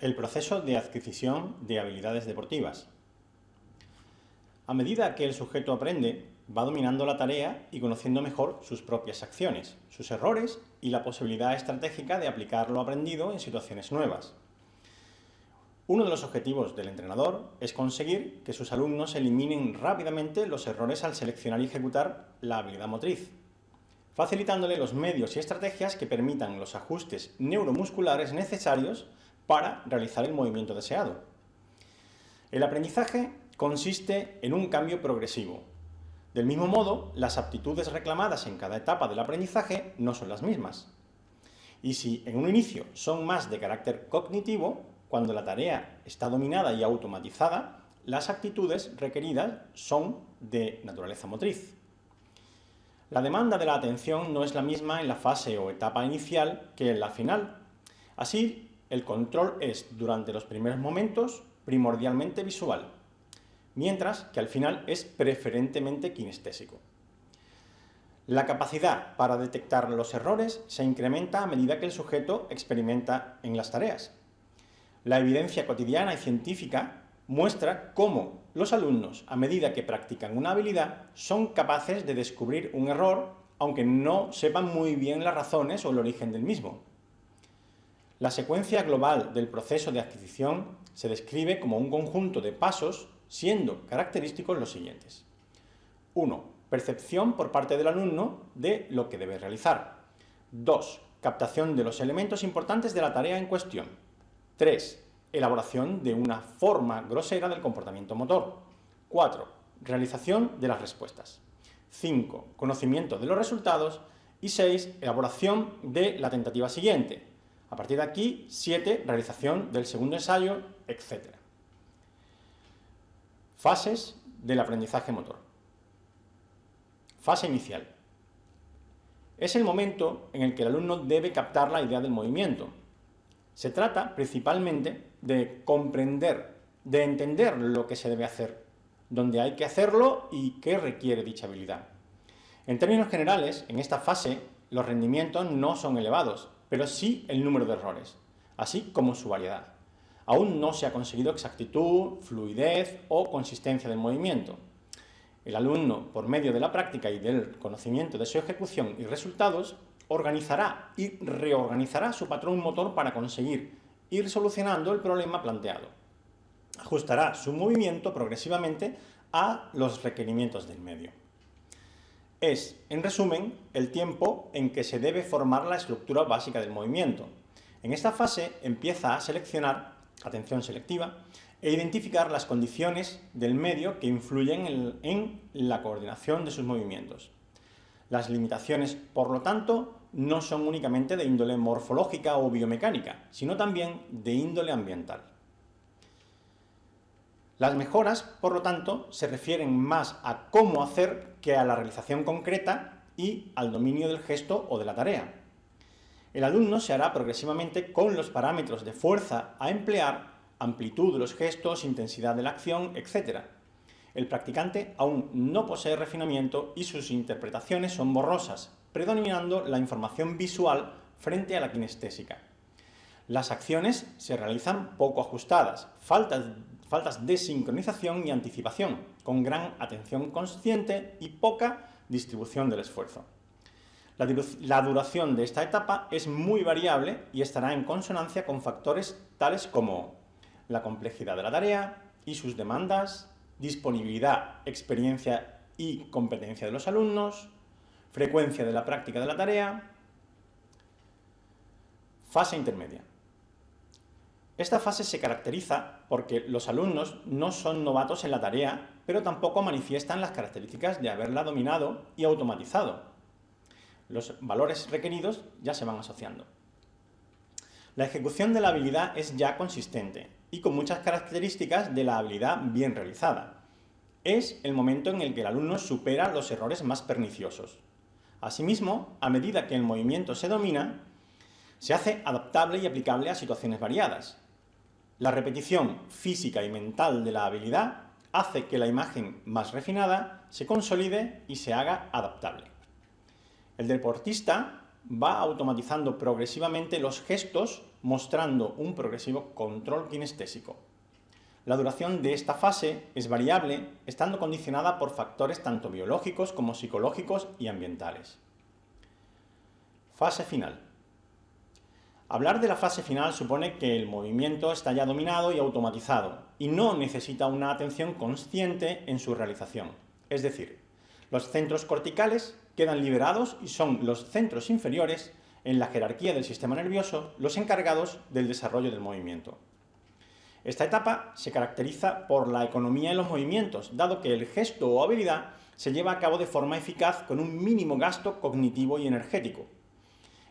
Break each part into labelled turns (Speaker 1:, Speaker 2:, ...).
Speaker 1: El proceso de adquisición de habilidades deportivas. A medida que el sujeto aprende, va dominando la tarea y conociendo mejor sus propias acciones, sus errores y la posibilidad estratégica de aplicar lo aprendido en situaciones nuevas. Uno de los objetivos del entrenador es conseguir que sus alumnos eliminen rápidamente los errores al seleccionar y ejecutar la habilidad motriz, facilitándole los medios y estrategias que permitan los ajustes neuromusculares necesarios para realizar el movimiento deseado. El aprendizaje consiste en un cambio progresivo. Del mismo modo, las aptitudes reclamadas en cada etapa del aprendizaje no son las mismas. Y si en un inicio son más de carácter cognitivo, cuando la tarea está dominada y automatizada, las actitudes requeridas son de naturaleza motriz. La demanda de la atención no es la misma en la fase o etapa inicial que en la final. Así, el control es, durante los primeros momentos, primordialmente visual, mientras que al final es preferentemente kinestésico. La capacidad para detectar los errores se incrementa a medida que el sujeto experimenta en las tareas. La evidencia cotidiana y científica muestra cómo los alumnos, a medida que practican una habilidad, son capaces de descubrir un error, aunque no sepan muy bien las razones o el origen del mismo. La secuencia global del proceso de adquisición se describe como un conjunto de pasos, siendo característicos los siguientes. 1. Percepción por parte del alumno de lo que debe realizar. 2. Captación de los elementos importantes de la tarea en cuestión. 3. Elaboración de una forma grosera del comportamiento motor. 4. Realización de las respuestas. 5. Conocimiento de los resultados. Y 6. Elaboración de la tentativa siguiente, a partir de aquí, 7, realización del segundo ensayo, etc. Fases del aprendizaje motor. Fase inicial. Es el momento en el que el alumno debe captar la idea del movimiento. Se trata principalmente de comprender, de entender lo que se debe hacer, dónde hay que hacerlo y qué requiere dicha habilidad. En términos generales, en esta fase, los rendimientos no son elevados, pero sí el número de errores, así como su variedad. Aún no se ha conseguido exactitud, fluidez o consistencia del movimiento. El alumno, por medio de la práctica y del conocimiento de su ejecución y resultados, organizará y reorganizará su patrón motor para conseguir ir solucionando el problema planteado. Ajustará su movimiento progresivamente a los requerimientos del medio es, en resumen, el tiempo en que se debe formar la estructura básica del movimiento. En esta fase empieza a seleccionar, atención selectiva, e identificar las condiciones del medio que influyen en, la coordinación de sus movimientos. Las limitaciones, por lo tanto, no son únicamente de índole morfológica o biomecánica, sino también de índole ambiental. Las mejoras, por lo tanto, se refieren más a cómo hacer que a la realización concreta y al dominio del gesto o de la tarea. El alumno se hará progresivamente con los parámetros de fuerza a emplear, amplitud de los gestos, intensidad de la acción, etc. El practicante aún no posee refinamiento y sus interpretaciones son borrosas, predominando la información visual frente a la kinestésica. Las acciones se realizan poco ajustadas, faltas faltas de sincronización y anticipación, con gran atención consciente y poca distribución del esfuerzo. La duración de esta etapa es muy variable y estará en consonancia con factores tales como la complejidad de la tarea y sus demandas, disponibilidad, experiencia y competencia de los alumnos, frecuencia de la práctica de la tarea, fase intermedia. Esta fase se caracteriza porque los alumnos no son novatos en la tarea, pero tampoco manifiestan las características de haberla dominado y automatizado. Los valores requeridos ya se van asociando. La ejecución de la habilidad es ya consistente y con muchas características de la habilidad bien realizada. Es el momento en el que el alumno supera los errores más perniciosos. Asimismo, a medida que el movimiento se domina, se hace adaptable y aplicable a situaciones variadas, la repetición física y mental de la habilidad hace que la imagen más refinada se consolide y se haga adaptable. El deportista va automatizando progresivamente los gestos, mostrando un progresivo control kinestésico. La duración de esta fase es variable, estando condicionada por factores tanto biológicos como psicológicos y ambientales. Fase final. Hablar de la fase final supone que el movimiento está ya dominado y automatizado, y no necesita una atención consciente en su realización. Es decir, los centros corticales quedan liberados y son los centros inferiores en la jerarquía del sistema nervioso los encargados del desarrollo del movimiento. Esta etapa se caracteriza por la economía en los movimientos, dado que el gesto o habilidad se lleva a cabo de forma eficaz con un mínimo gasto cognitivo y energético.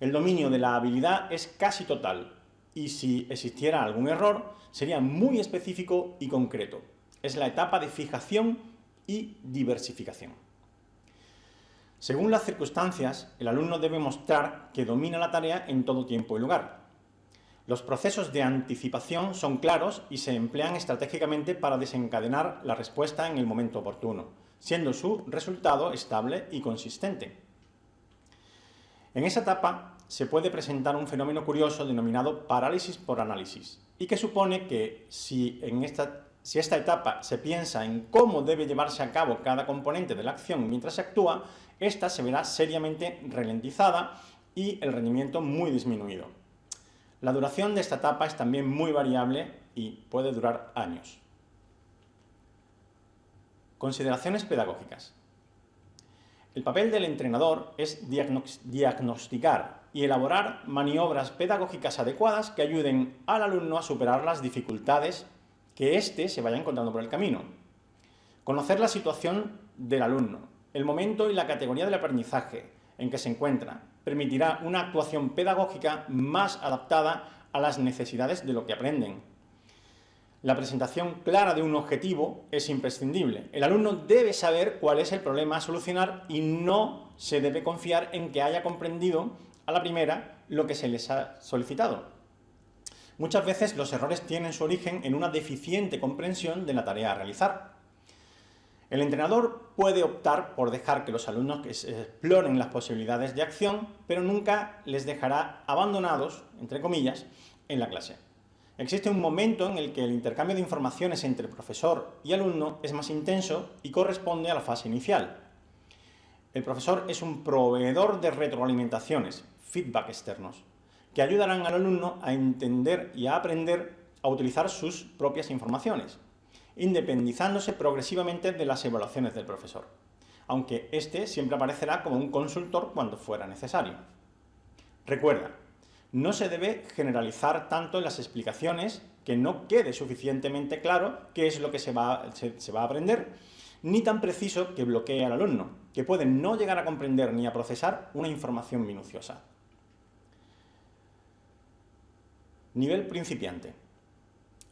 Speaker 1: El dominio de la habilidad es casi total, y si existiera algún error, sería muy específico y concreto. Es la etapa de fijación y diversificación. Según las circunstancias, el alumno debe mostrar que domina la tarea en todo tiempo y lugar. Los procesos de anticipación son claros y se emplean estratégicamente para desencadenar la respuesta en el momento oportuno, siendo su resultado estable y consistente. En esa etapa se puede presentar un fenómeno curioso denominado parálisis por análisis, y que supone que si en esta si esta etapa se piensa en cómo debe llevarse a cabo cada componente de la acción mientras se actúa, esta se verá seriamente ralentizada y el rendimiento muy disminuido. La duración de esta etapa es también muy variable y puede durar años. Consideraciones pedagógicas. El papel del entrenador es diagnosticar y elaborar maniobras pedagógicas adecuadas que ayuden al alumno a superar las dificultades que éste se vaya encontrando por el camino. Conocer la situación del alumno, el momento y la categoría del aprendizaje en que se encuentra, permitirá una actuación pedagógica más adaptada a las necesidades de lo que aprenden. La presentación clara de un objetivo es imprescindible. El alumno debe saber cuál es el problema a solucionar y no se debe confiar en que haya comprendido a la primera lo que se les ha solicitado. Muchas veces los errores tienen su origen en una deficiente comprensión de la tarea a realizar. El entrenador puede optar por dejar que los alumnos exploren las posibilidades de acción, pero nunca les dejará abandonados, entre comillas, en la clase. Existe un momento en el que el intercambio de informaciones entre profesor y alumno es más intenso y corresponde a la fase inicial. El profesor es un proveedor de retroalimentaciones, feedback externos que ayudarán al alumno a entender y a aprender a utilizar sus propias informaciones, independizándose progresivamente de las evaluaciones del profesor, aunque éste siempre aparecerá como un consultor cuando fuera necesario. Recuerda, no se debe generalizar tanto en las explicaciones que no quede suficientemente claro qué es lo que se va, a aprender, ni tan preciso que bloquee al alumno, que puede no llegar a comprender ni a procesar una información minuciosa. Nivel principiante.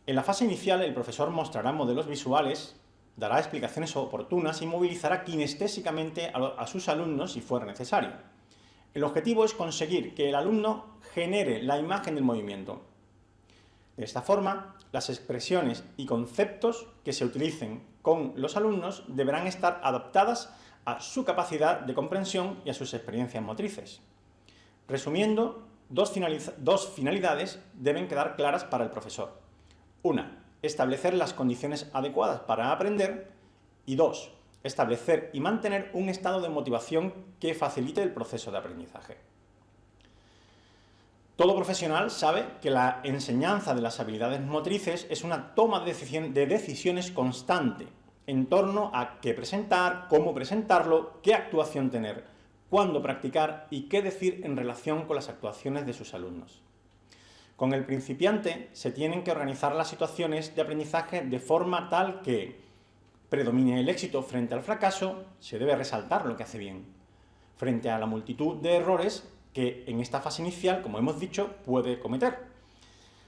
Speaker 1: En la fase inicial el profesor mostrará modelos visuales, dará explicaciones oportunas y movilizará kinestésicamente a, sus alumnos si fuera necesario. El objetivo es conseguir que el alumno genere la imagen del movimiento. De esta forma, las expresiones y conceptos que se utilicen con los alumnos deberán estar adaptadas a su capacidad de comprensión y a sus experiencias motrices. Resumiendo, dos, finalidades deben quedar claras para el profesor. Una, establecer las condiciones adecuadas para aprender y dos, establecer y mantener un estado de motivación que facilite el proceso de aprendizaje. Todo profesional sabe que la enseñanza de las habilidades motrices es una toma de decisiones constante en torno a qué presentar, cómo presentarlo, qué actuación tener, cuándo practicar y qué decir en relación con las actuaciones de sus alumnos. Con el principiante se tienen que organizar las situaciones de aprendizaje de forma tal que predomine el éxito frente al fracaso, se debe resaltar lo que hace bien, frente a la multitud de errores que en esta fase inicial, como hemos dicho, puede cometer.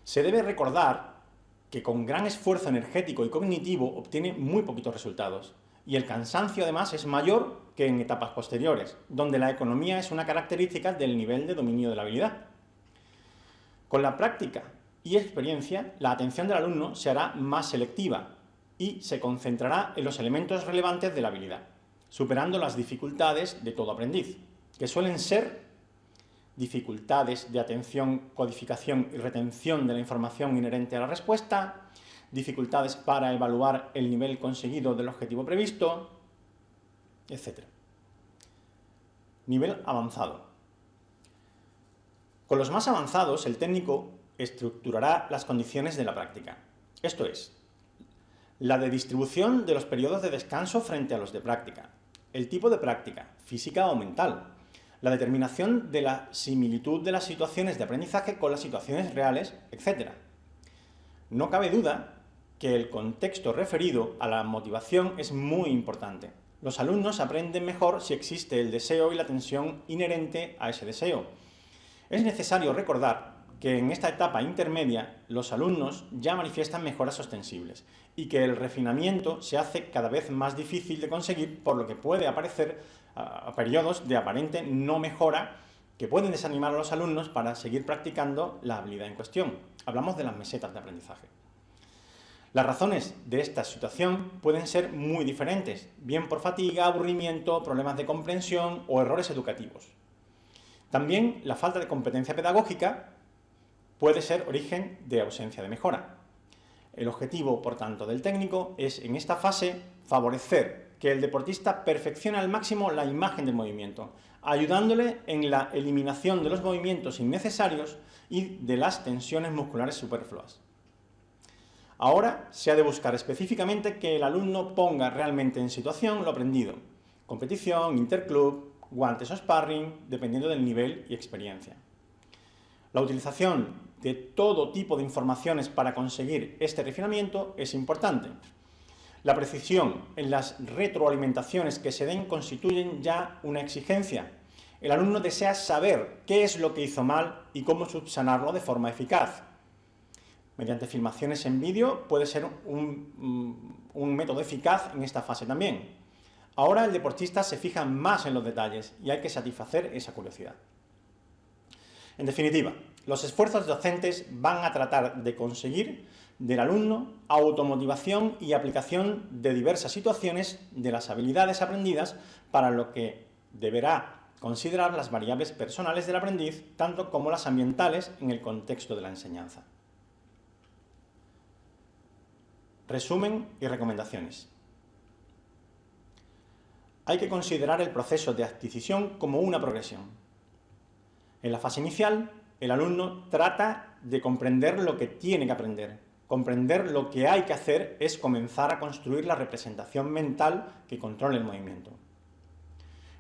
Speaker 1: Se debe recordar que con gran esfuerzo energético y cognitivo obtiene muy poquitos resultados, y el cansancio además es mayor que en etapas posteriores, donde la economía es una característica del nivel de dominio de la habilidad. Con la práctica y experiencia, la atención del alumno se hará más selectiva y se concentrará en los elementos relevantes de la habilidad, superando las dificultades de todo aprendiz, que suelen ser dificultades de atención, codificación y retención de la información inherente a la respuesta, dificultades para evaluar el nivel conseguido del objetivo previsto, etc. Nivel avanzado. Con los más avanzados, el técnico estructurará las condiciones de la práctica. Esto es, la de distribución de los periodos de descanso frente a los de práctica, el tipo de práctica, física o mental, la determinación de la similitud de las situaciones de aprendizaje con las situaciones reales, etc. No cabe duda que el contexto referido a la motivación es muy importante. Los alumnos aprenden mejor si existe el deseo y la tensión inherente a ese deseo. Es necesario recordar que en esta etapa intermedia los alumnos ya manifiestan mejoras ostensibles y que el refinamiento se hace cada vez más difícil de conseguir por lo que puede aparecer a, periodos de aparente no mejora que pueden desanimar a los alumnos para seguir practicando la habilidad en cuestión. Hablamos de las mesetas de aprendizaje. Las razones de esta situación pueden ser muy diferentes, bien por fatiga, aburrimiento, problemas de comprensión o errores educativos. También la falta de competencia pedagógica puede ser origen de ausencia de mejora. El objetivo, por tanto, del técnico es, en esta fase, favorecer que el deportista perfeccione al máximo la imagen del movimiento, ayudándole en la eliminación de los movimientos innecesarios y de las tensiones musculares superfluas. Ahora se ha de buscar específicamente que el alumno ponga realmente en situación lo aprendido. Competición, interclub, guantes o sparring, dependiendo del nivel y experiencia. La utilización de todo tipo de informaciones para conseguir este refinamiento es importante. La precisión en las retroalimentaciones que se den constituyen ya una exigencia. El alumno desea saber qué es lo que hizo mal y cómo subsanarlo de forma eficaz mediante filmaciones en vídeo puede ser un, un, método eficaz en esta fase también. Ahora el deportista se fija más en los detalles y hay que satisfacer esa curiosidad. En definitiva, los esfuerzos docentes van a tratar de conseguir del alumno automotivación y aplicación de diversas situaciones de las habilidades aprendidas para lo que deberá considerar las variables personales del aprendiz, tanto como las ambientales en el contexto de la enseñanza. Resumen y recomendaciones. Hay que considerar el proceso de adquisición como una progresión. En la fase inicial, el alumno trata de comprender lo que tiene que aprender. Comprender lo que hay que hacer es comenzar a construir la representación mental que controle el movimiento.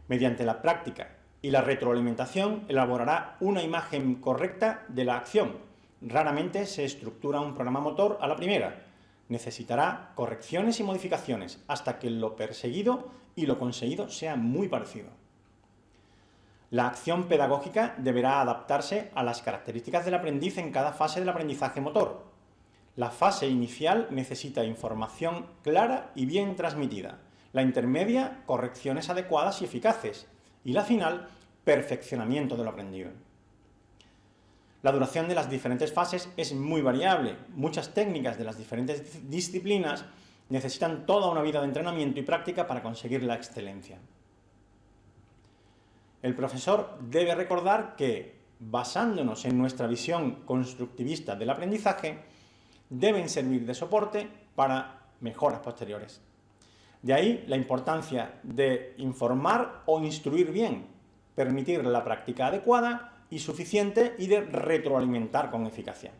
Speaker 1: Mediante la práctica y la retroalimentación elaborará una imagen correcta de la acción. Raramente se estructura un programa motor a la primera, necesitará correcciones y modificaciones hasta que lo perseguido y lo conseguido sea muy parecido. La acción pedagógica deberá adaptarse a las características del aprendiz en cada fase del aprendizaje motor. La fase inicial necesita información clara y bien transmitida. La intermedia, correcciones adecuadas y eficaces. Y la final, perfeccionamiento de lo aprendido. La duración de las diferentes fases es muy variable. Muchas técnicas de las diferentes disciplinas necesitan toda una vida de entrenamiento y práctica para conseguir la excelencia. El profesor debe recordar que, basándonos en nuestra visión constructivista del aprendizaje, deben servir de soporte para mejoras posteriores. De ahí la importancia de informar o instruir bien, permitir la práctica adecuada y suficiente y de retroalimentar con eficacia.